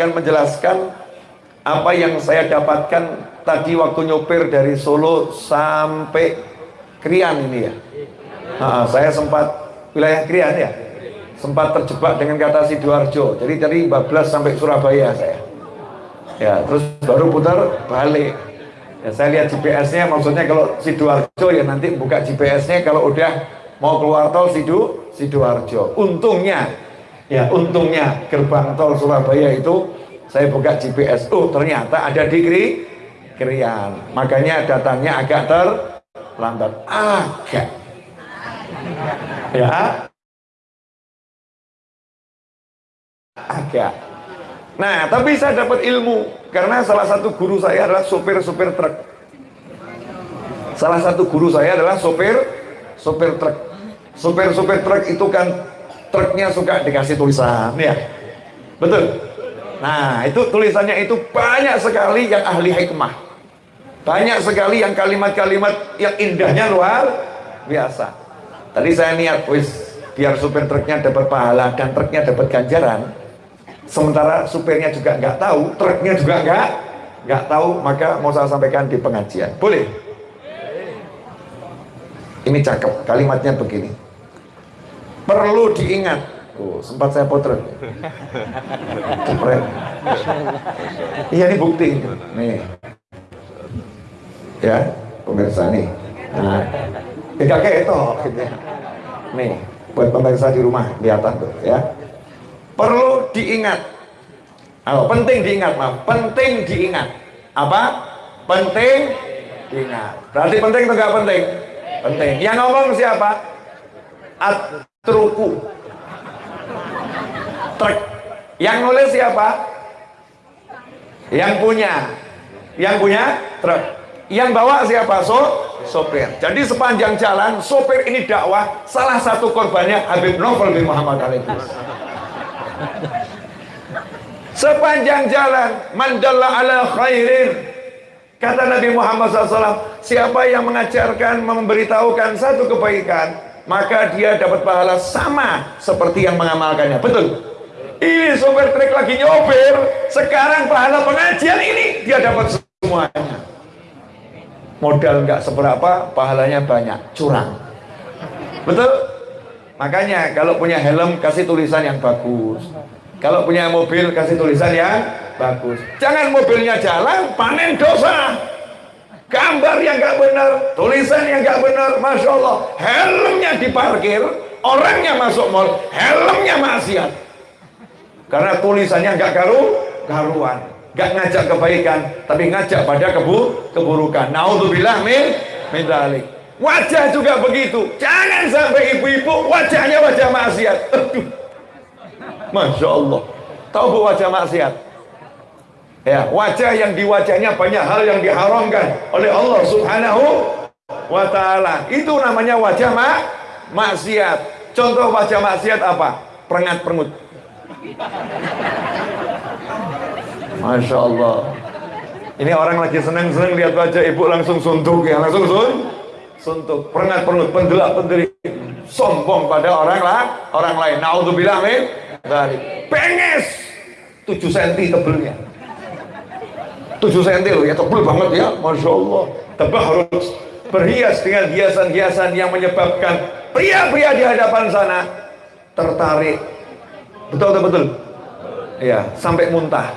akan menjelaskan apa yang saya dapatkan tadi waktu nyopir dari Solo sampai Krian ini ya. Nah, saya sempat wilayah Krian ya, sempat terjebak dengan kata Sidoarjo. Jadi dari Bablas sampai Surabaya saya. Ya, terus baru putar balik. Ya, saya lihat GPS-nya, maksudnya kalau Sidoarjo ya nanti buka GPS-nya kalau udah mau keluar tol Sido Sidoarjo. Untungnya Ya, untungnya gerbang tol Surabaya itu saya buka GPS. Oh, ternyata ada di Kri Krian. Makanya datangnya agak terlambat. Agak. Ya. Agak. Nah, tapi saya dapat ilmu karena salah satu guru saya adalah sopir-sopir truk. Salah satu guru saya adalah sopir sopir truk. Sopir-sopir truk itu kan truknya suka dikasih tulisan ya. Betul. Nah itu tulisannya itu banyak sekali yang ahli hikmah. Banyak sekali yang kalimat-kalimat yang indahnya luar biasa. Tadi saya niat wis biar supir truknya dapat pahala dan truknya dapat ganjaran sementara supirnya juga nggak tahu truknya juga nggak nggak tahu maka mau saya sampaikan di pengajian. Boleh? Ini cakep kalimatnya begini perlu diingat. Oh, sempat saya potret. Iya ini bukti. Nih. Ya pemirsa nih. Nah tidak kayak itu nih buat pemirsa di rumah kelihatan tuh ya. Perlu diingat. Oh, penting diingat maaf penting diingat. Apa? Penting diingat. Berarti penting atau enggak penting? Penting. Yang ngomong siapa? At Truku. Truk. Yang nulis siapa? Yang punya. Yang punya truk. Yang bawa siapa? So sopir. Jadi sepanjang jalan sopir ini dakwah salah satu korbannya Habib Novel bin Muhammad alaihi sepanjang jalan mandalla ala khairin. Kata Nabi Muhammad SAW siapa yang mengajarkan memberitahukan satu kebaikan maka dia dapat pahala sama seperti yang mengamalkannya. Betul? Ini sopir truk lagi nyopir. Sekarang pahala pengajian ini dia dapat semuanya. Modal nggak seberapa pahalanya banyak. Curang. Betul? Makanya kalau punya helm kasih tulisan yang bagus. Kalau punya mobil kasih tulisan yang bagus. Jangan mobilnya jalan panen dosa gambar yang gak benar, tulisan yang gak benar, Masya Allah, helmnya diparkir, orangnya masuk mall, helmnya maksiat. Karena tulisannya gak karu, karuan, gak ngajak kebaikan, tapi ngajak pada kebu, keburukan. Naudzubillah min, min dalik. Wajah juga begitu. Jangan sampai ibu-ibu wajahnya wajah maksiat. Masya Allah. Tahu bu wajah maksiat? Ya wajah yang di wajahnya banyak hal yang diharamkan oleh Allah subhanahu wa ta'ala. Itu namanya wajah mak maksiat. Contoh wajah maksiat apa? Perengat perengut Masya Allah. Ini orang lagi seneng-seneng lihat wajah ibu langsung suntuk ya langsung sun suntuk. Perengat perengut pendelak pendelik sombong pada orang lah orang lain. Naudzubillah min dari penges 7 cm tebelnya 7 cm loh ya tebal banget ya Masya Allah. Harus berhias dengan hiasan-hiasan yang menyebabkan pria-pria di hadapan sana tertarik. Betul betul betul? Ya sampai muntah.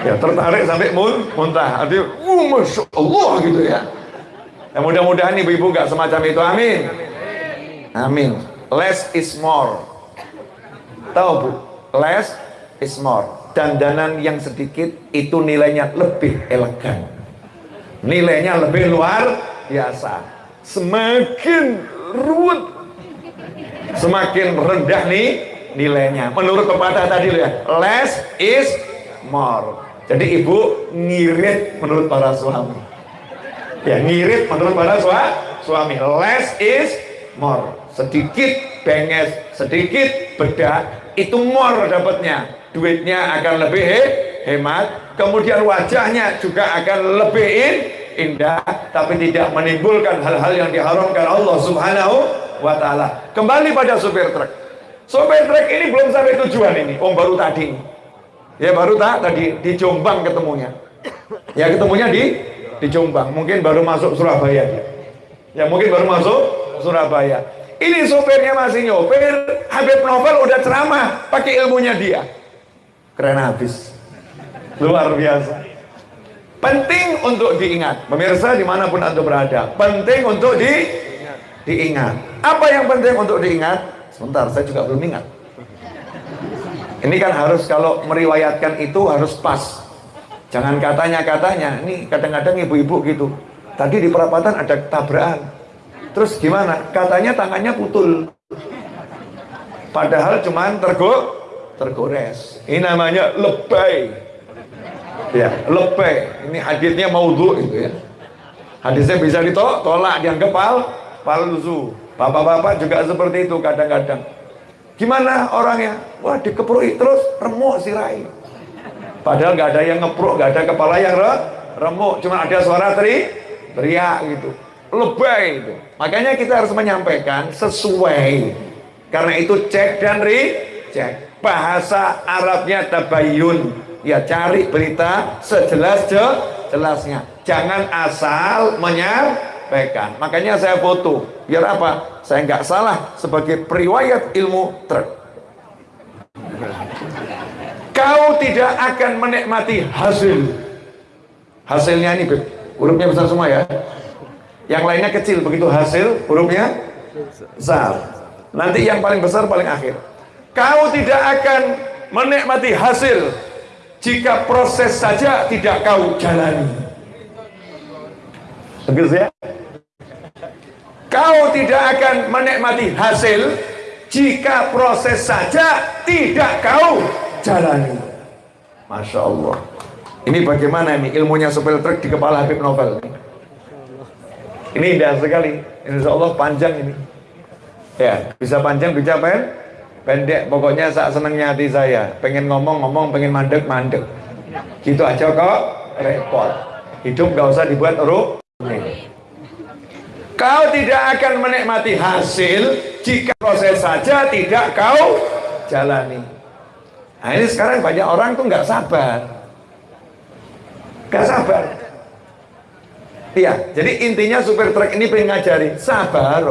Ya tertarik sampai mun muntah. Artinya uh, Masya Allah gitu ya. Ya mudah-mudahan ibu-ibu nggak semacam itu. Amin. Amin. Less is more. Tahu bu? Less is more dandanan yang sedikit itu nilainya lebih elegan. Nilainya lebih luar biasa. Semakin ruwet semakin rendah nih nilainya. Menurut pepatah tadi ya less is more. Jadi ibu ngirit menurut para suami. Ya ngirit menurut para suami. Less is more. Sedikit benges, sedikit bedak, itu more dapatnya. Duitnya akan lebih he, hemat, kemudian wajahnya juga akan lebih in, indah, tapi tidak menimbulkan hal-hal yang diharamkan Allah Subhanahu wa taala. Kembali pada supir truk. Supir truk ini belum sampai tujuan ini, om baru tadi. Ya baru tak tadi di Jombang ketemunya. Ya ketemunya di di Jombang, mungkin baru masuk Surabaya. Ya mungkin baru masuk Surabaya. Ini sopirnya masih nyopir, Habib Novel udah ceramah pakai ilmunya dia. Keren habis. Luar biasa. Penting untuk diingat. Pemirsa di mana pun Anda berada. Penting untuk di, diingat. Apa yang penting untuk diingat? Sebentar, saya juga belum ingat. Ini kan harus kalau meriwayatkan itu harus pas. Jangan katanya-katanya. Ini kadang-kadang ibu-ibu gitu. Tadi di perapatan ada tabrakan. Terus gimana? Katanya tangannya putul. Padahal cuman tergo tergores. Ini namanya lebay. Ya, lebay. Ini hadisnya maudhu itu ya. Hadisnya bisa ditolak, dianggap pal palsu. Bapak-bapak juga seperti itu kadang-kadang. Gimana orangnya? Wah, dikeprui terus remuk sirai. Padahal nggak ada yang ngepruk, nggak ada kepala yang re, remuk, cuma ada suara teri, teriak gitu. Lebay itu. Makanya kita harus menyampaikan sesuai. Karena itu cek dan cek Bahasa Arabnya tabayun. Ya cari berita sejelas jelasnya. Jangan asal menyampaikan. Makanya saya foto. Biar apa? Saya nggak salah sebagai periwayat ilmu truk. Kau tidak akan menikmati hasil. Hasilnya ini, hurufnya besar semua ya. Yang lainnya kecil, begitu hasil hurufnya besar. Nanti yang paling besar paling akhir. Kau tidak akan menikmati hasil jika proses saja tidak kau jalani. Tegas ya? Kau tidak akan menikmati hasil jika proses saja tidak kau jalani. Masya Allah. Ini bagaimana ini ilmunya supel truk di kepala Habib Novel. Ini indah sekali. Insya Allah panjang ini. Ya, bisa panjang, bisa pen, pendek. Pokoknya saat senangnya hati saya. Pengen ngomong-ngomong, pengen mandek, mandek. Gitu aja kok repot. Hidup gak usah dibuat uruk. Kau tidak akan menikmati hasil jika proses saja tidak kau jalani. Nah ini sekarang banyak orang tuh nggak sabar. Gak sabar. Iya, jadi intinya supir truk ini pengen ngajari sabar.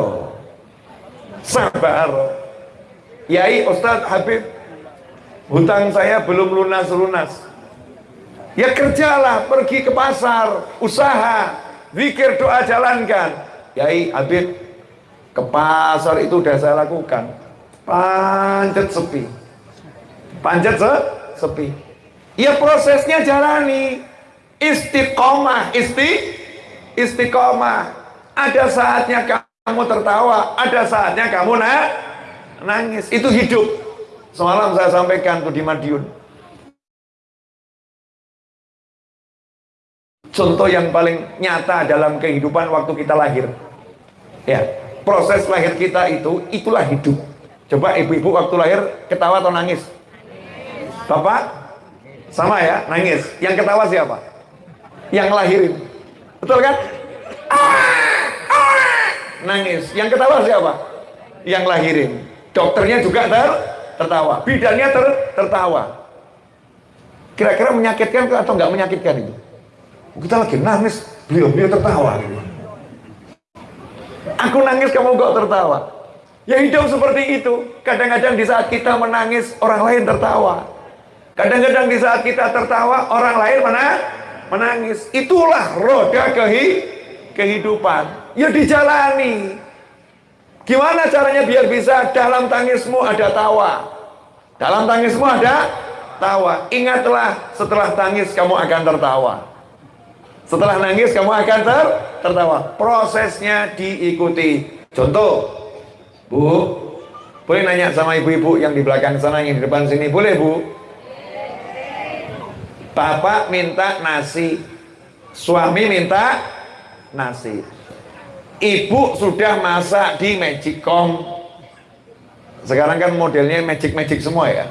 Sabar. Yai Ustadz Habib, hutang saya belum lunas-lunas. Ya kerjalah, pergi ke pasar, usaha, zikir doa jalankan. Yai Habib ke pasar itu udah saya lakukan. Panjat sepi. Panjat se sepi. Ya prosesnya jalani. Istiqomah isti istiqomah. Ada saatnya kamu tertawa ada saatnya kamu na nangis. Itu hidup. Semalam saya sampaikan tuh di Madiun. Contoh yang paling nyata dalam kehidupan waktu kita lahir. Ya proses lahir kita itu itulah hidup. Coba ibu-ibu waktu lahir ketawa atau nangis? Bapak? Sama ya nangis. Yang ketawa siapa? Yang lahirin. Betul kan? Nangis. Yang ketawa siapa? Yang lahirin dokternya juga ter tertawa. Bidannya ter tertawa. Kira-kira menyakitkan atau nggak menyakitkan itu? Kita lagi nangis beliau-beliau tertawa. Gitu. aku nangis kamu kok tertawa? Ya hidup seperti itu. Kadang-kadang di saat kita menangis orang lain tertawa. Kadang-kadang di saat kita tertawa orang lain mana? Menangis. Itulah roda kehi kehidupan. Ya dijalani gimana caranya biar bisa dalam tangismu ada tawa dalam tangismu ada tawa ingatlah setelah tangis kamu akan tertawa setelah nangis kamu akan ter tertawa. Prosesnya diikuti. Contoh, Bu, boleh nanya sama ibu-ibu yang di belakang sana, yang di depan sini, boleh Bu? Bapak minta nasi, suami minta nasi. Ibu sudah masak di Magicom sekarang kan modelnya magic-magic semua ya?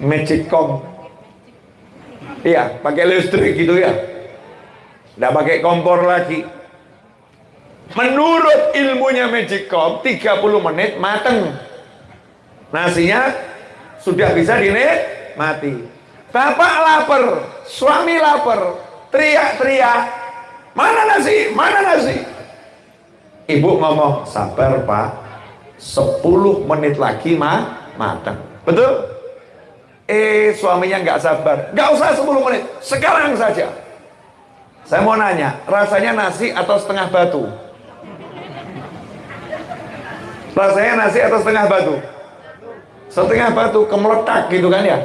Magicom iya pakai listrik gitu ya? Tidak pakai kompor lagi. Menurut ilmunya Magicom 30 menit mateng. Nasinya sudah bisa mati. bapak lapar suami lapar teriak-teriak mana nasi? Mana nasi Ibu ngomong, sabar pak, 10 menit lagi mah matang. Betul? Eh suaminya nggak sabar, nggak usah 10 menit, sekarang saja. Saya mau nanya, rasanya nasi atau setengah batu? Rasanya nasi atau setengah batu? Setengah batu kemeletak gitu kan ya?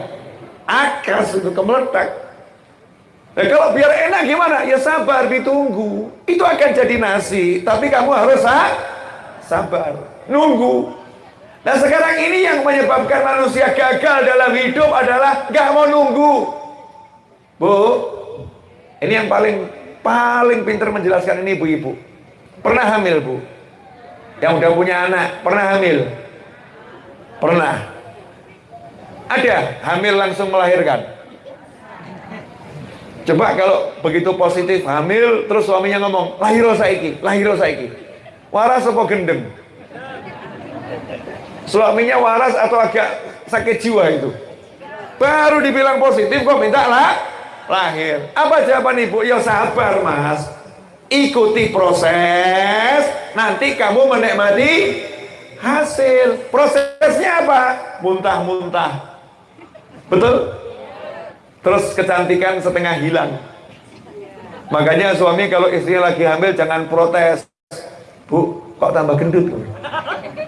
Akas itu kemeletak. Nah, kalau biar enak gimana? Ya sabar, ditunggu. Itu akan jadi nasi, tapi kamu harus ha? sabar, nunggu. Nah sekarang ini yang menyebabkan manusia gagal dalam hidup adalah gak mau nunggu. Bu, ini yang paling paling pintar menjelaskan ini ibu-ibu. Pernah hamil bu? Yang udah punya anak, pernah hamil? Pernah. Ada hamil langsung melahirkan? Coba kalau begitu positif hamil terus suaminya ngomong lahiro saiki, lahiro saiki. Waras apa gendeng? Suaminya waras atau agak sakit jiwa itu? Baru dibilang positif kok minta lah lahir. Apa jawaban ibu? Ya sabar mas. Ikuti proses, nanti kamu menikmati hasil. Prosesnya apa? Muntah-muntah. Betul? Terus kecantikan setengah hilang. Makanya suami kalau istrinya lagi hamil jangan protes. Bu kok tambah gendut?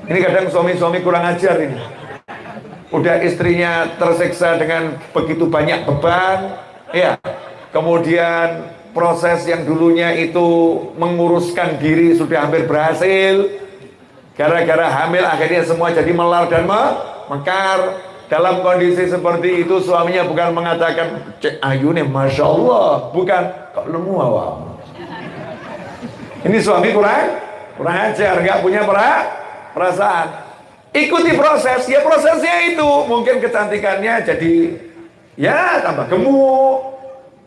Ini kadang suami-suami kurang ajar ini. Udah istrinya tersiksa dengan begitu banyak beban ya. Kemudian proses yang dulunya itu menguruskan diri sudah hampir berhasil. Gara-gara hamil akhirnya semua jadi melar dan mekar dalam kondisi seperti itu suaminya bukan mengatakan cek ayu nih masya Allah. Bukan kok lemu awam ini suami kurang kurang ajar nggak punya perasaan. Ikuti proses ya prosesnya itu. Mungkin kecantikannya jadi ya tambah gemuk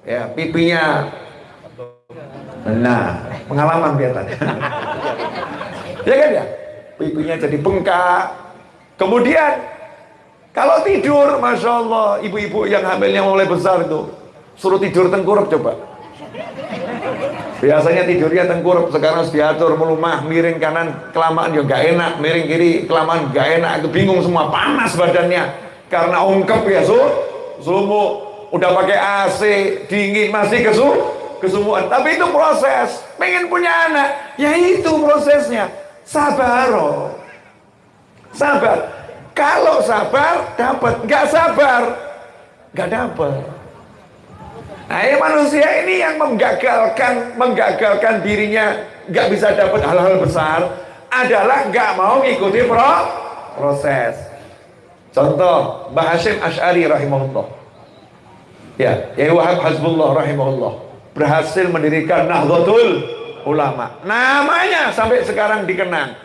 ya pipinya. Nah pengalaman biasanya ya kan ya? Pipinya jadi bengkak. Kemudian kalau tidur, Masya Allah, ibu-ibu yang hamilnya mulai besar itu, suruh tidur tengkurap coba. Biasanya tidurnya tengkurap, sekarang harus diatur, melumah, miring kanan, kelamaan juga gak enak, miring kiri, kelamaan gak enak, bingung semua, panas badannya. Karena ungkep ya, su, sumu, udah pakai AC, dingin, masih kesu, kesumuan. Tapi itu proses, pengen punya anak, ya itu prosesnya. Sabar, oh. sabar. Kalau sabar dapat, nggak sabar nggak dapat. Nah, ini manusia ini yang menggagalkan menggagalkan dirinya nggak bisa dapat hal-hal besar adalah nggak mau ngikuti pro proses. Contoh Mbah Hashim Ash'ari rahimahullah. Ya, ya Wahab Hasbullah rahimahullah berhasil mendirikan Nahdlatul Ulama. Namanya sampai sekarang dikenang.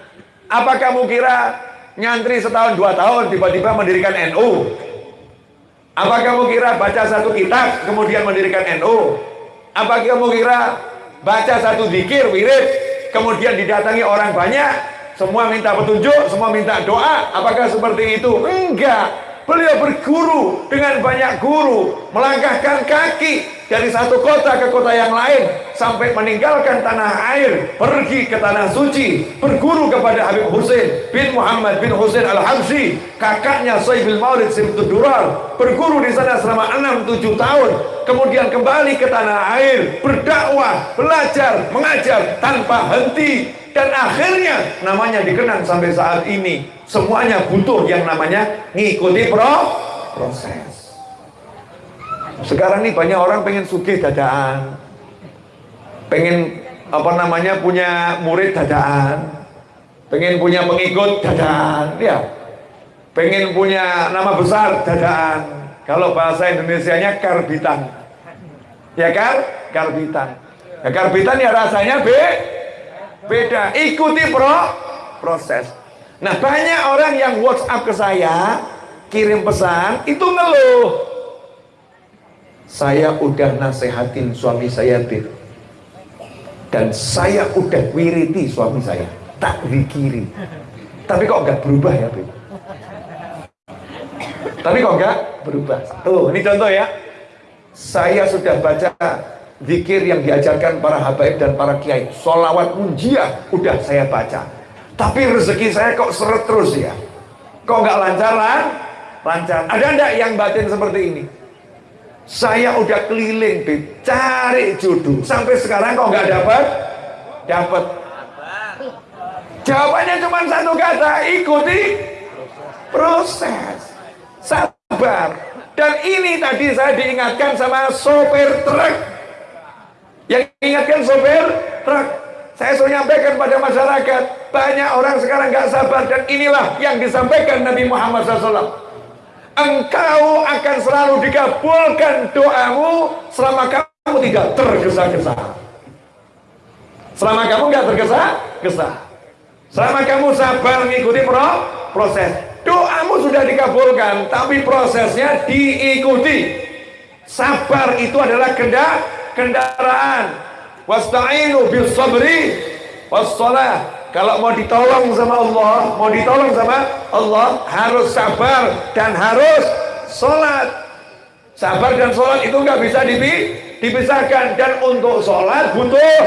Apa kamu kira nyantri setahun dua tahun tiba-tiba mendirikan NU apa kamu kira baca satu kitab kemudian mendirikan NU apa kamu kira baca satu zikir wirid kemudian didatangi orang banyak semua minta petunjuk semua minta doa? Apakah seperti itu? Enggak Beliau berguru dengan banyak guru, melangkahkan kaki dari satu kota ke kota yang lain sampai meninggalkan tanah air, pergi ke tanah suci, berguru kepada Habib Hussein bin Muhammad bin Hussein Al-Habsyi, kakaknya Sayyidul Maulid Simtud Durar, berguru di sana selama 6-7 tahun, kemudian kembali ke tanah air, berdakwah, belajar, mengajar tanpa henti dan akhirnya namanya dikenang sampai saat ini semuanya butuh yang namanya ngikuti pro proses. Sekarang ini banyak orang pengen sugih dadaan. Pengen apa namanya punya murid dadaan. Pengen punya pengikut dadaan ya pengen punya nama besar dadaan. Kalau bahasa Indonesia-nya karbitan. Ya kan karbitan. Ya karbitan ya rasanya be Beda. Ikuti pro proses. Nah, banyak orang yang WhatsApp ke saya, kirim pesan, itu ngeluh. Saya udah nasehatin suami saya, Bir. Dan saya udah wiriti suami saya. Tak wikiri. Tapi kok nggak berubah ya, Bir? Tapi kok nggak berubah? Tuh, ini contoh ya. Saya sudah baca zikir yang diajarkan para habaib dan para kiai. Solawat munjiah udah saya baca. Tapi rezeki saya kok seret terus ya. Kok nggak lancar lah? Lancar. Ada enggak yang batin seperti ini? Saya udah keliling, Bib, cari jodoh. Sampai sekarang kok nggak dapat? Dapat. Jawabannya cuma satu kata, ikuti proses. Sabar. Dan ini tadi saya diingatkan sama sopir truk. Yang ingatkan sopir truk. Saya suruh nyampaikan pada masyarakat, banyak orang sekarang nggak sabar dan inilah yang disampaikan Nabi Muhammad SAW. Engkau akan selalu dikabulkan doamu selama kamu tidak tergesa-gesa. Selama kamu nggak tergesa-gesa. Selama kamu sabar mengikuti pro proses. Doamu sudah dikabulkan, tapi prosesnya diikuti. Sabar itu adalah kendaraan wasta'inu bis sabri wassalah. Kalau mau ditolong sama Allah mau ditolong sama Allah harus sabar dan harus sholat. Sabar dan sholat itu nggak bisa dipisahkan. Dan untuk sholat butuh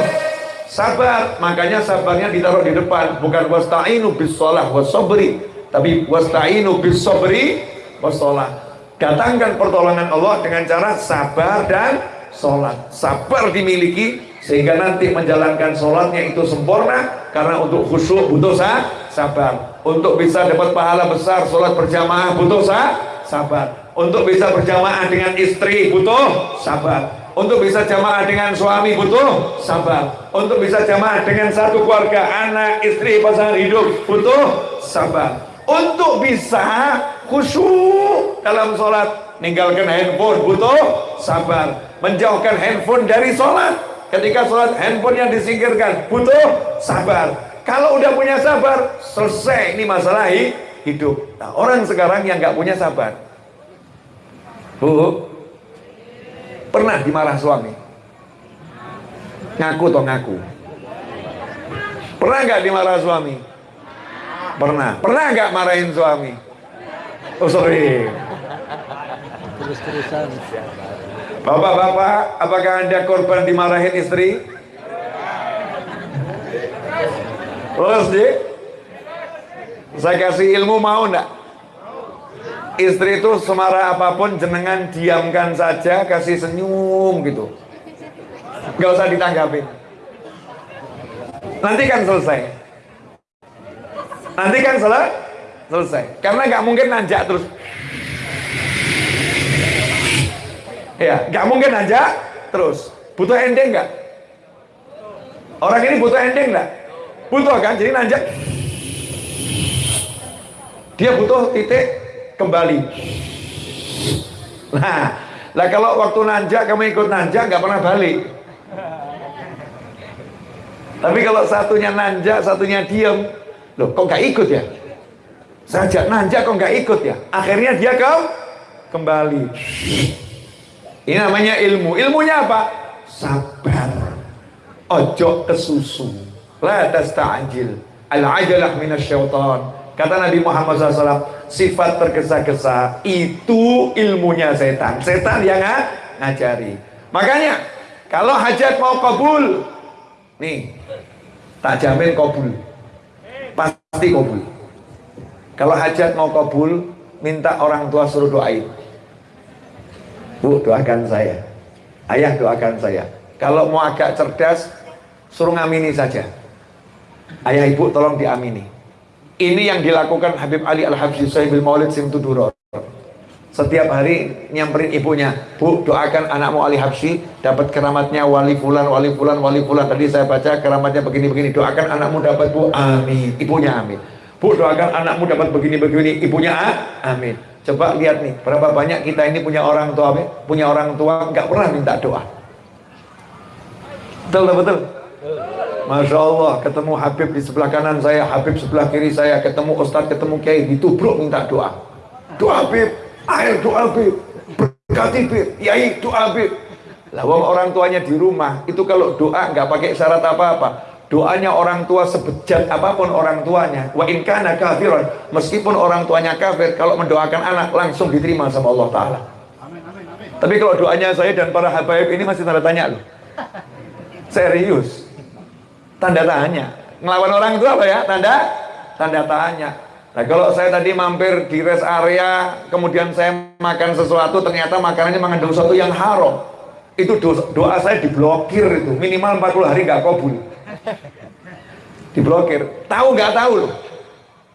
sabar. Makanya sabarnya ditaruh di depan. Bukan wasta'inu bis sholah wasabri tapi wasta'inu bis sabri wassalah. Datangkan pertolongan Allah dengan cara sabar dan sholat. Sabar dimiliki sehingga nanti menjalankan sholatnya itu sempurna karena untuk khusyuk butuh sah, sabar. Untuk bisa dapat pahala besar sholat berjamaah butuh sah, sabar. Untuk bisa berjamaah dengan istri butuh sabar. Untuk bisa jamaah dengan suami butuh sabar. Untuk bisa jamaah dengan satu keluarga anak istri pasangan hidup butuh sabar. Untuk bisa khusyuk dalam sholat ninggalkan handphone butuh sabar. Menjauhkan handphone dari sholat ketika sholat handphone yang disingkirkan butuh sabar. Kalau udah punya sabar selesai. Ini masalah hidup. Nah, orang sekarang yang nggak punya sabar. Bu pernah dimarah suami? Ngaku atau ngaku? Pernah nggak dimarah suami? Pernah. Pernah nggak marahin suami? Oh sorry. Terus-terusan Bapak-bapak, apakah Anda korban dimarahin istri? Terus deh. Saya kasih ilmu mau enggak? Istri itu semarah apa pun jenengan diamkan saja, kasih senyum gitu. Gak usah ditanggapin. Nanti kan selesai. Nanti kan selesai. Selesai. Karena nggak mungkin nanjak terus. Ya, nggak mungkin aja terus. Butuh ending nggak? Orang ini butuh ending nggak? Butuh kan? Jadi nanjak. Dia butuh titik kembali. Nah, lah kalau waktu nanjak kamu ikut nanjak nggak pernah balik. Tapi kalau satunya nanjak, satunya diem, loh kok nggak ikut ya? Saya ajak nanjak kok nggak ikut ya? Akhirnya dia kau kembali. Ini namanya ilmu. Ilmunya apa? Sabar. Ojo kesusu. La tasta'jil. Al-ajalah minasyaitan. Kata Nabi Muhammad SAW, sifat tergesa-gesa itu ilmunya setan. Setan yang ngajari. Makanya, kalau hajat mau kabul, nih, tak jamin kabul. Pasti kabul. Kalau hajat mau kabul, minta orang tua suruh doain. Bu doakan saya. Ayah doakan saya. Kalau mau agak cerdas Suruh ngamini saja. Ayah ibu tolong diamini. Ini yang dilakukan Habib Ali Al-Habsyi Sahibul Maulid Simtuduror setiap hari nyamperin ibunya Bu doakan anakmu Ali Habsyi dapat keramatnya wali fulan wali fulan wali fulan. Tadi saya baca keramatnya begini-begini doakan anakmu dapat Bu amin. Ibunya amin. Bu doakan anakmu dapat begini-begini. Ibunya ah, amin Coba lihat nih, berapa banyak kita ini punya orang tua, punya orang tua nggak pernah minta doa. Betul betul? Masya Allah, ketemu Habib di sebelah kanan saya, Habib sebelah kiri saya, ketemu Ustadz, ketemu Kiai, ditubruk minta doa. Doa Habib, air doa Habib, berkati Habib, Yai doa Habib. Lah orang tuanya di rumah, itu kalau doa nggak pakai syarat apa-apa. Doanya orang tua sebejat apa pun orang tuanya, wa in kana kafiran, meskipun orang tuanya kafir, kalau mendoakan anak langsung diterima sama Allah Taala. Tapi kalau doanya saya dan para habaib ini masih tanda tanya loh. Serius. Tanda tanya. Ngelawan orang itu apa ya? Tanda tanda tanya. Nah kalau saya tadi mampir di rest area, kemudian saya makan sesuatu, ternyata makanannya mengandung sesuatu yang haram. Itu doa, doa saya diblokir itu, minimal 40 hari nggak kabul diblokir. Tahu nggak tahu loh.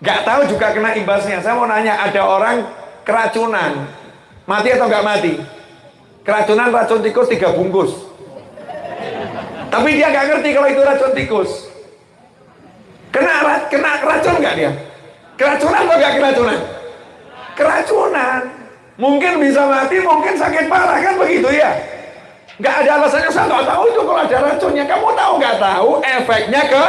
Nggak tahu juga kena imbasnya. Saya mau nanya ada orang keracunan mati atau nggak mati? Keracunan racun tikus tiga bungkus. Tapi dia nggak ngerti kalau itu racun tikus. Kena kena racun nggak dia? Keracunan atau nggak keracunan? Keracunan. Mungkin bisa mati mungkin sakit parah kan begitu ya nggak ada alasannya saya nggak tahu itu kalau ada racunnya. Kamu tahu nggak tahu efeknya ke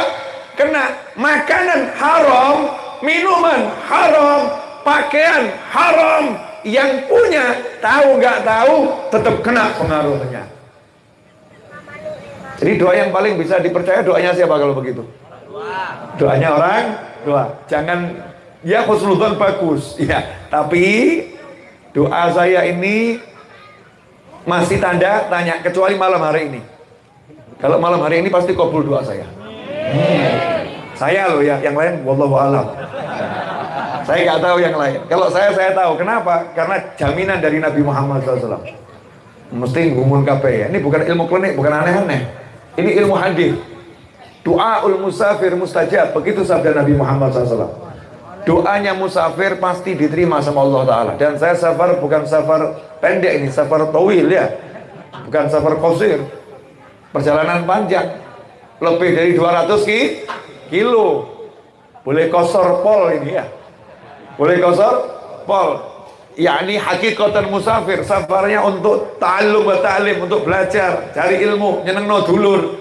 kena? Makanan haram minuman haram pakaian haram. Yang punya tahu nggak tahu tetap kena pengaruhnya. Jadi doa yang paling bisa dipercaya doanya siapa kalau begitu? Doanya orang doa jangan ya khusnudzon bagus. Ya tapi doa saya ini masih tanda tanya kecuali malam hari ini. Kalau malam hari ini pasti kabul doa saya. Saya loh ya yang lain wallahu alam. Saya nggak tahu yang lain. Kalau saya saya tahu. Kenapa? Karena jaminan dari Nabi Muhammad SAW mesti ngumun kape ya. Ini bukan ilmu klinik bukan aneh-aneh. Ini ilmu hadis. Doa ul musafir mustajab. Begitu sabda Nabi Muhammad SAW doanya musafir pasti diterima sama Allah Ta'ala. Dan saya safar bukan safar pendek ini safar tawil ya. Bukan safar kosir. Perjalanan panjang. Lebih dari 200 ki kilo. Boleh kosor pol ini ya. Boleh kosor pol. Yakni hakikatan musafir safarnya untuk ta'allum wa ta'lim untuk belajar cari ilmu nyeneng no dulur.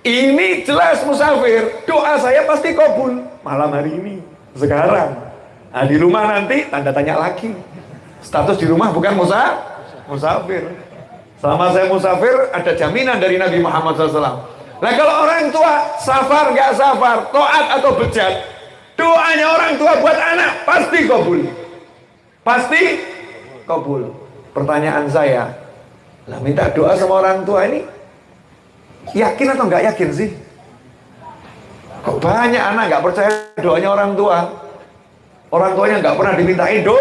Ini jelas musafir. Doa saya pasti kabul malam hari ini sekarang. Nah, di rumah nanti tanda tanya lagi. Status di rumah bukan musa musafir. Selama saya musafir ada jaminan dari Nabi Muhammad SAW nah kalau orang tua safar nggak safar toat atau bejat doanya orang tua buat anak pasti kabul. Pasti kabul. Pertanyaan saya lah minta doa sama orang tua ini yakin atau nggak yakin sih Kok banyak anak nggak percaya doanya orang tua. Orang tuanya nggak pernah dimintain do,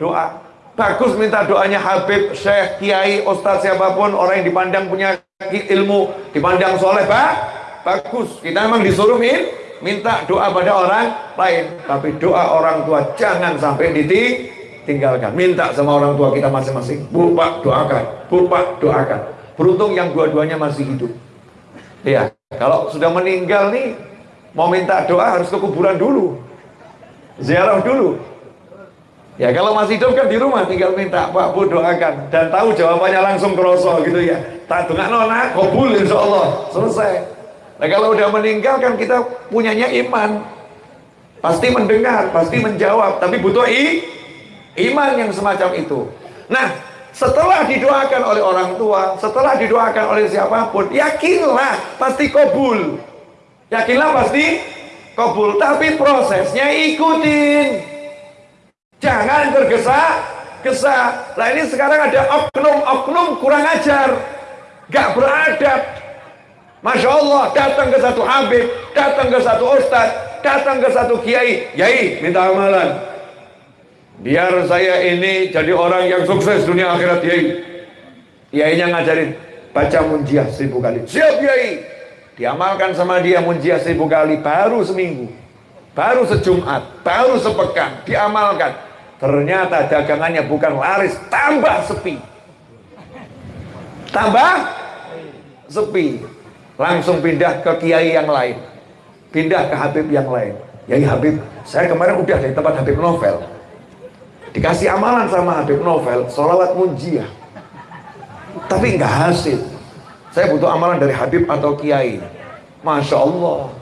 doa. Bagus minta doanya Habib, Syekh, Kiai, Ustadz siapa pun orang yang dipandang punya ilmu, dipandang soleh, pak. Bagus. Kita memang disuruh min, minta doa pada orang lain. Tapi doa orang tua jangan sampai ditinggalkan. Minta sama orang tua kita masing-masing. Bu Pak doakan, Bu Pak doakan. Beruntung yang dua-duanya masih hidup. Ya, kalau sudah meninggal nih mau minta doa harus ke kuburan dulu. Ziarah dulu. Ya kalau masih hidup kan di rumah tinggal minta Pak Bu doakan. Dan tahu jawabannya langsung kerosok gitu ya. Tak dengar nona kabul insya Allah selesai. Nah kalau udah meninggal kan kita punyanya iman. Pasti mendengar pasti menjawab tapi butuh i, iman yang semacam itu. Nah setelah didoakan oleh orang tua setelah didoakan oleh siapa pun yakinlah pasti kabul Yakinlah pasti kabul, tapi prosesnya ikutin. Jangan tergesa-gesa. Nah ini sekarang ada oknum-oknum kurang ajar, gak beradab. Masya Allah, datang ke satu habib, datang ke satu ustadz, datang ke satu kiai, yai minta amalan. Biar saya ini jadi orang yang sukses dunia akhirat yai. Yainya ngajarin baca munjiah seribu kali. Siap yai diamalkan sama dia munjiah seribu kali baru seminggu baru sejumat baru sepekan diamalkan. Ternyata dagangannya bukan laris tambah sepi. Tambah sepi. Langsung pindah ke kiai yang lain pindah ke Habib yang lain. Yai Habib saya kemarin udah dari tempat Habib Novel. Dikasih amalan sama Habib Novel sholawat munjiah tapi nggak hasil saya butuh amalan dari Habib atau Kiai Masya Allah.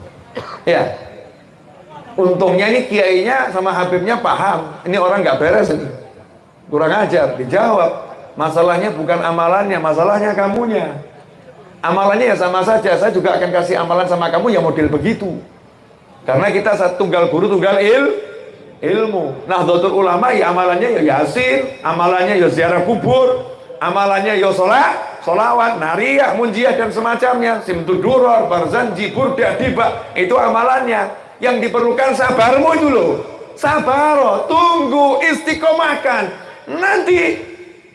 Ya. Untungnya ini kiainya sama Habibnya paham. Ini orang nggak beres ini. Kurang ajar. Dijawab. Masalahnya bukan amalannya, masalahnya kamunya. Amalannya ya sama saja. Saya juga akan kasih amalan sama kamu yang model begitu. Karena kita satu tunggal guru, tunggal il, ilmu. Nah, dokter ulama ya amalannya ya yasin, amalannya ya ziarah kubur, amalannya ya sholat, solawat, nariyah, munjiah dan semacamnya. Simtuduror, barzanji, burda, diba. Itu amalannya. Yang diperlukan sabarmu itu loh. Sabar, tunggu, istiqomahkan. Nanti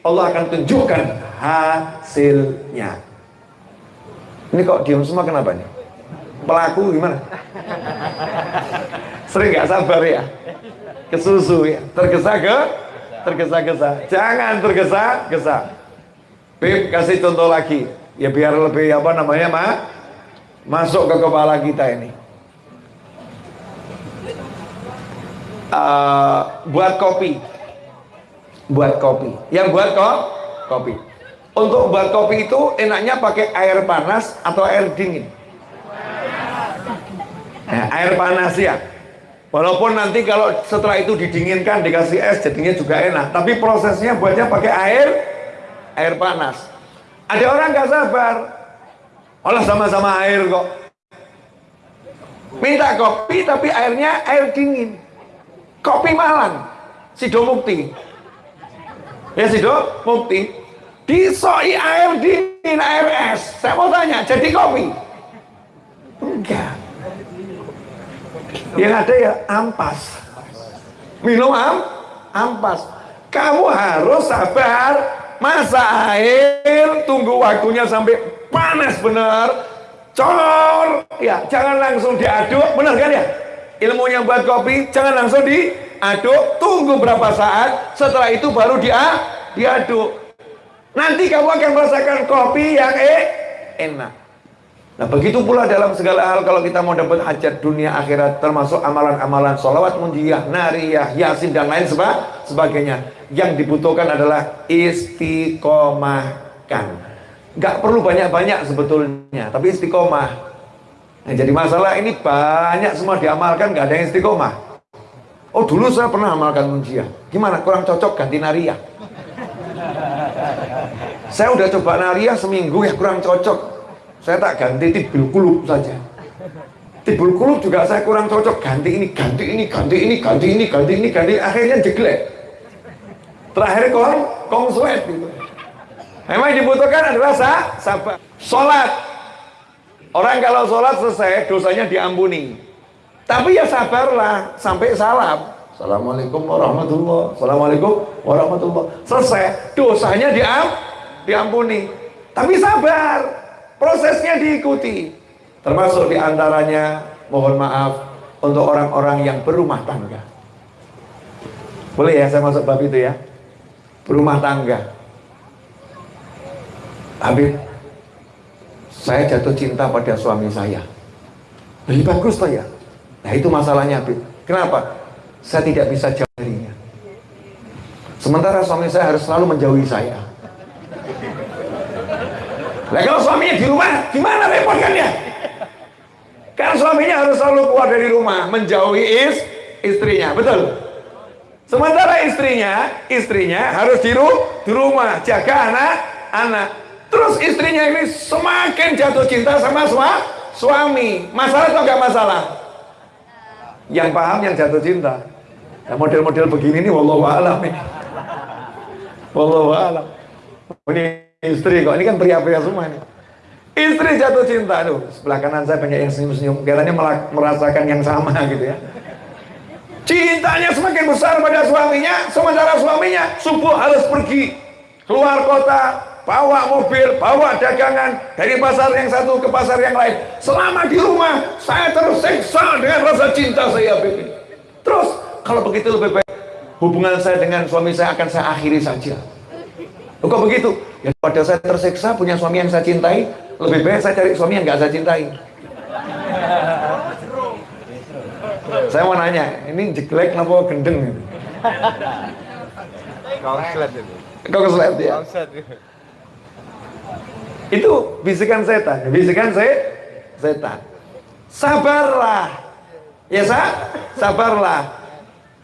Allah akan tunjukkan hasilnya. Ini kok diam semua kenapa nih? Pelaku gimana? Sering gak sabar ya? Kesusu ya? Tergesa ke? Tergesa-gesa. Jangan tergesa-gesa. Bib kasih contoh lagi. Ya biar lebih apa namanya mak masuk ke kepala kita ini. Uh, buat kopi buat kopi. Yang buat kok kopi. Untuk buat kopi itu enaknya pakai air panas atau air dingin. Nah, air panas ya. Walaupun nanti kalau setelah itu didinginkan dikasih es jadinya juga enak. Tapi prosesnya buatnya pakai air air panas. Ada orang nggak sabar. Olah sama-sama air kok. Minta kopi tapi airnya air dingin. Kopi Malang. Sidomukti. Ya sih dok, bukti. Disoi air dingin, air es. Saya mau tanya, jadi kopi? Enggak. Yang ada ya ampas. Minum am, ampas. Kamu harus sabar, masa air, tunggu waktunya sampai panas benar. Cor, ya jangan langsung diaduk, benar kan ya? Ilmunya buat kopi, jangan langsung di aduk, tunggu berapa saat, setelah itu baru dia diaduk. Nanti kamu akan merasakan kopi yang eh, enak. Nah begitu pula dalam segala hal kalau kita mau dapat hajat dunia akhirat termasuk amalan-amalan sholawat munjiyah, nariyah, yasin dan lain seba sebagainya. Yang dibutuhkan adalah istiqomahkan. Gak perlu banyak-banyak sebetulnya, tapi istiqomah. Nah, jadi masalah ini banyak semua diamalkan gak ada yang istiqomah. Oh dulu saya pernah amalkan munjiah. Gimana? Kurang cocok ganti nariyah. Saya udah coba nariyah seminggu ya kurang cocok. Saya tak ganti tibul kulub saja. Tibul kulub juga saya kurang cocok. Ganti ini, ganti ini, ganti ini, ganti ini, ganti ini, ganti. Akhirnya jeglek. Terakhir kong, kong sweat gitu. Memang dibutuhkan adalah sah, sabar. Sholat. Orang kalau sholat selesai, dosanya diampuni. Tapi ya sabarlah sampai salam. Assalamualaikum warahmatullah. Assalamualaikum warahmatullah. Selesai. Dosanya diam, diampuni. Tapi sabar. Prosesnya diikuti. Termasuk di antaranya mohon maaf untuk orang-orang yang berumah tangga. Boleh ya saya masuk bab itu ya? Berumah tangga. Habib, saya jatuh cinta pada suami saya. Lebih bagus toh ya? Nah itu masalahnya Habib. Kenapa? Saya tidak bisa jauh. Sementara suami saya harus selalu menjauhi saya. Nah kalau suaminya di rumah, gimana repot kan ya? Kan suaminya harus selalu keluar dari rumah, menjauhi is, istrinya, betul? Sementara istrinya, istrinya harus di, ru, di rumah, jaga anak-anak. Terus istrinya ini semakin jatuh cinta sama suami. Masalah atau enggak masalah? yang paham yang jatuh cinta nah, model-model begini nih wallahu alam nih wallahu ini istri kok ini kan pria-pria semua nih istri jatuh cinta aduh sebelah kanan saya banyak yang senyum-senyum katanya merasakan yang sama gitu ya cintanya semakin besar pada suaminya sementara suaminya subuh harus pergi keluar kota bawa mobil, bawa dagangan dari pasar yang satu ke pasar yang lain. Selama di rumah, saya tersiksa dengan rasa cinta saya, Bibi. Terus, kalau begitu lebih baik hubungan saya dengan suami saya akan saya akhiri saja. Kok begitu? Ya pada saya tersiksa punya suami yang saya cintai, lebih baik saya cari suami yang gak saya cintai. saya mau nanya, ini jelek apa gendeng? Kau keselet itu. Kau ya? Itu bisikan setan, bisikan se setan. sabarlah. Ya sa? sabarlah.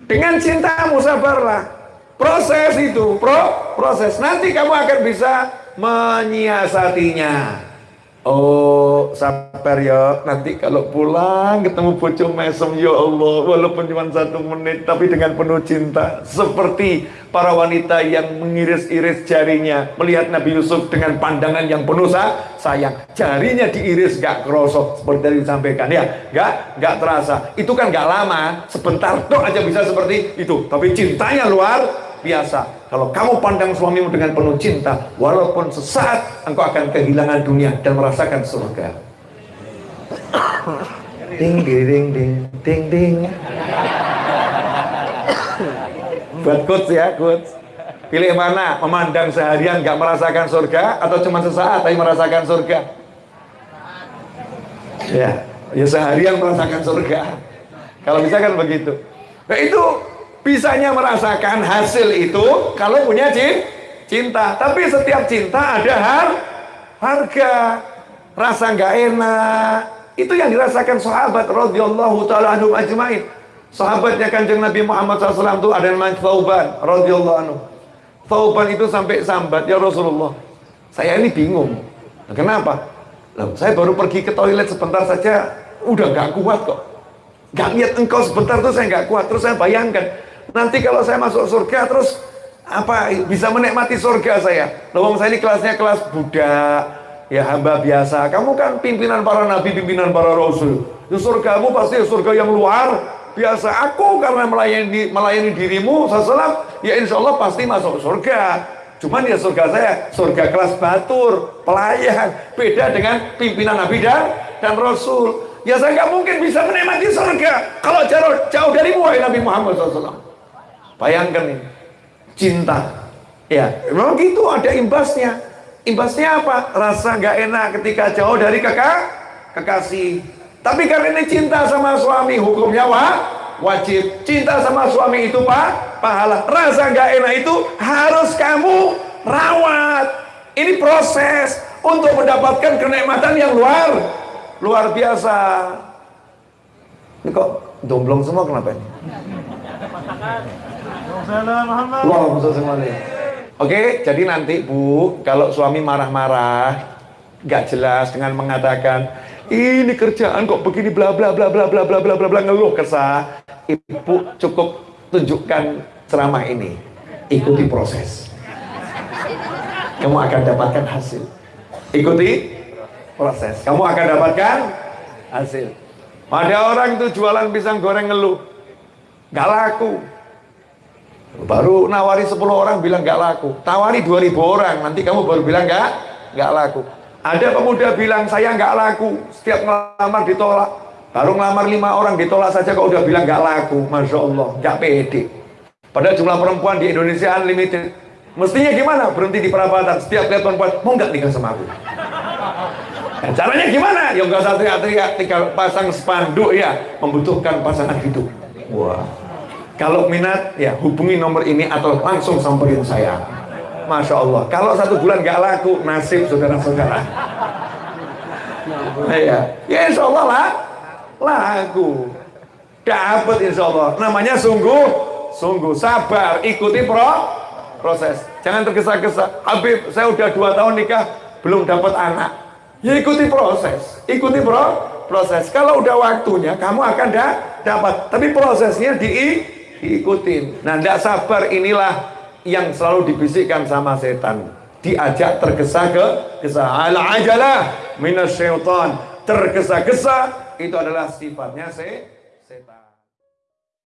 Dengan cintamu sabarlah. Proses itu, pro, proses. Nanti kamu akan bisa menyiasatinya. Oh, sabar ya. Nanti kalau pulang ketemu bojo mesem, ya Allah, walaupun cuma satu menit, tapi dengan penuh cinta. Seperti para wanita yang mengiris-iris jarinya, melihat Nabi Yusuf dengan pandangan yang penuh sayang. Jarinya diiris, gak kerosok, seperti tadi disampaikan. Ya, gak, gak terasa. Itu kan gak lama, sebentar dong aja bisa seperti itu. Tapi cintanya luar biasa. Kalau kamu pandang suamimu dengan penuh cinta, walaupun sesaat engkau akan kehilangan dunia dan merasakan surga. Ding ding ding ding ding. Buat coach ya, coach. Pilih mana? Memandang seharian gak merasakan surga atau cuma sesaat tapi merasakan surga? Ya, ya seharian merasakan surga. Kalau bisa kan begitu. Nah itu bisanya merasakan hasil itu kalau punya cinta. Tapi setiap cinta ada har harga, rasa nggak enak. Itu yang dirasakan sahabat radhiyallahu taala anhum ajmain. Sahabatnya kanjeng Nabi Muhammad SAW itu ada namanya Thauban radhiyallahu anhu. Thauban itu sampai sambat, ya Rasulullah. Saya ini bingung. Kenapa? Loh, saya baru pergi ke toilet sebentar saja, udah nggak kuat kok. Gak lihat engkau sebentar tuh saya nggak kuat. Terus saya bayangkan, Nanti kalau saya masuk surga terus apa bisa menikmati surga saya. Lawang saya ini kelasnya kelas Buddha, ya hamba biasa. Kamu kan pimpinan para nabi, pimpinan para rasul. Di ya, surgamu pasti surga yang luar biasa. Aku karena melayani melayani dirimu, salam, ya insya Allah pasti masuk surga. Cuman ya surga saya, surga kelas batur, pelayan, beda dengan pimpinan nabi dan, dan rasul. Ya saya nggak mungkin bisa menikmati surga kalau jauh, jauh dari Nabi Muhammad SAW. Bayangkan ini, cinta. Ya, memang gitu ada imbasnya. Imbasnya apa? Rasa nggak enak ketika jauh dari kakak, kekasih. Tapi karena ini cinta sama suami, hukumnya wah, wajib. Cinta sama suami itu pak, pahala. Rasa nggak enak itu harus kamu rawat. Ini proses untuk mendapatkan kenikmatan yang luar luar biasa. Ini kok domblong semua kenapa ini? Oke, jadi nanti Bu, kalau suami marah-marah, nggak jelas dengan mengatakan ini kerjaan kok begini bla bla bla bla bla bla bla bla bla ngeluh kesah, Ibu cukup tunjukkan ceramah ini, ikuti proses. Kamu akan dapatkan hasil. Ikuti proses. Kamu akan dapatkan hasil. Ada orang itu jualan pisang goreng ngeluh, nggak laku Baru nawari 10 orang bilang gak laku. Tawari 2000 orang, nanti kamu baru bilang gak, gak laku. Ada pemuda bilang saya gak laku, setiap ngelamar ditolak. Baru ngelamar 5 orang ditolak saja kok udah bilang gak laku. Masya Allah, gak pede. Padahal jumlah perempuan di Indonesia unlimited. Mestinya gimana? Berhenti di perabatan. Setiap lihat perempuan, mau nggak nikah sama aku? Dan caranya gimana? Ya nggak usah teriak-teriak, pasang spanduk ya, membutuhkan pasangan hidup. Wah. Kalau minat, ya hubungi nomor ini atau langsung samperin saya. Masya Allah. Kalau satu bulan gak laku, nasib saudara-saudara. Nah, ya, ya insya Allah lah, laku. Dapat insya Allah. Namanya sungguh, sungguh sabar. Ikuti pro, proses. Jangan tergesa-gesa. Habib, saya udah dua tahun nikah, belum dapat anak. Ya ikuti proses. Ikuti pro, proses. Kalau udah waktunya, kamu akan da dapat. Tapi prosesnya di diikutin. Nah, tidak sabar inilah yang selalu dibisikkan sama setan. Diajak tergesa ke gesa. Ala ajalah minasyaitan. Tergesa-gesa itu adalah sifatnya se setan.